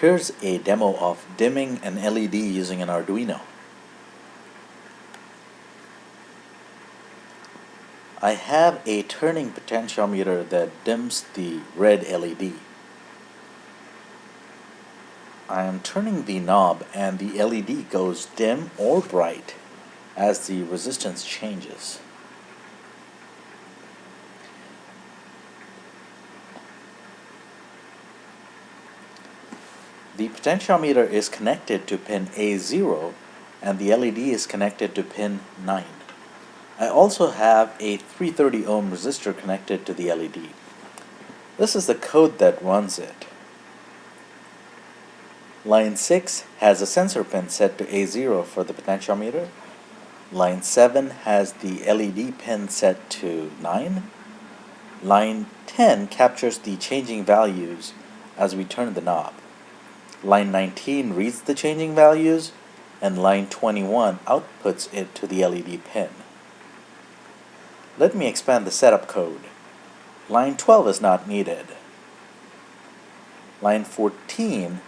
Here's a demo of dimming an LED using an Arduino. I have a turning potentiometer that dims the red LED. I am turning the knob and the LED goes dim or bright as the resistance changes. The potentiometer is connected to pin A0 and the LED is connected to pin 9. I also have a 330 ohm resistor connected to the LED. This is the code that runs it. Line 6 has a sensor pin set to A0 for the potentiometer. Line 7 has the LED pin set to 9. Line 10 captures the changing values as we turn the knob. Line 19 reads the changing values, and line 21 outputs it to the LED pin. Let me expand the setup code. Line 12 is not needed. Line 14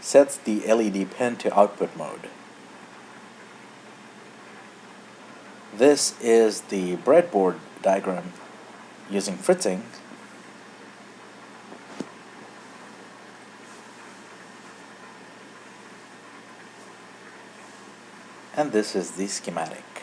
sets the LED pin to output mode. This is the breadboard diagram using fritzing and this is the schematic.